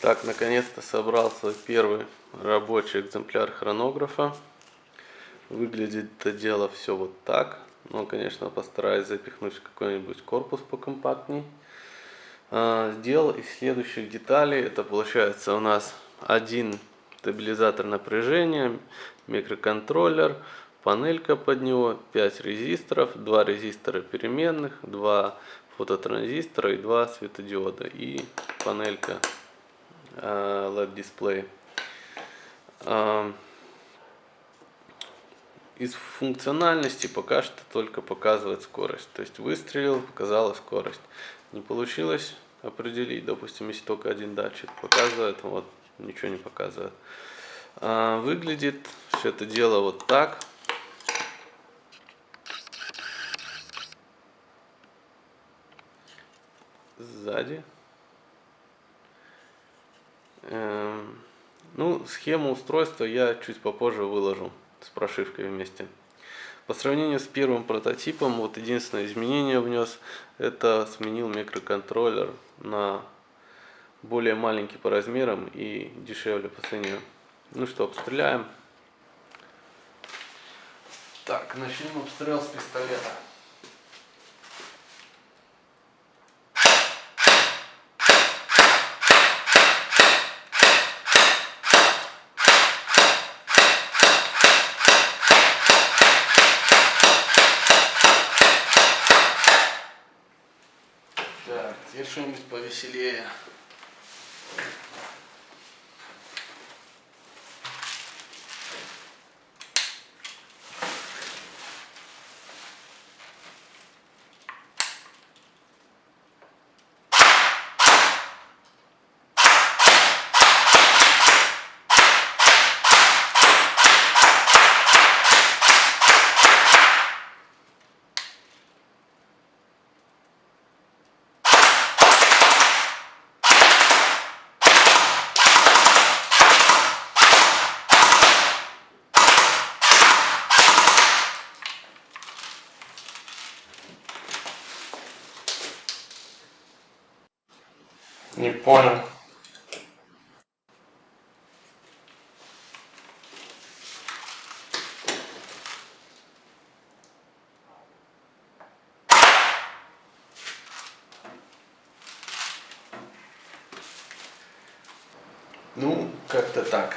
Так, наконец-то собрал свой первый рабочий экземпляр хронографа. Выглядит это дело все вот так. Но, конечно, постараюсь запихнуть какой-нибудь корпус покомпактней. А, сделал из следующих деталей. Это получается у нас один стабилизатор напряжения, микроконтроллер, панелька под него, 5 резисторов, 2 резистора переменных, 2 фототранзистора и 2 светодиода и панелька LED дисплей. Из функциональности пока что только показывает скорость. То есть выстрелил, показала скорость. Не получилось определить, допустим, если только один датчик показывает, вот ничего не показывает. А, выглядит все это дело вот так. Сзади. Эм, ну, схему устройства я чуть попозже выложу с прошивкой вместе. По сравнению с первым прототипом, вот единственное изменение внес, это сменил микроконтроллер на более маленький по размерам и дешевле по цене. Ну что, обстреляем. Так, начнем обстрел с пистолета. Теперь что-нибудь повеселее. Не понял. Ну, как-то так.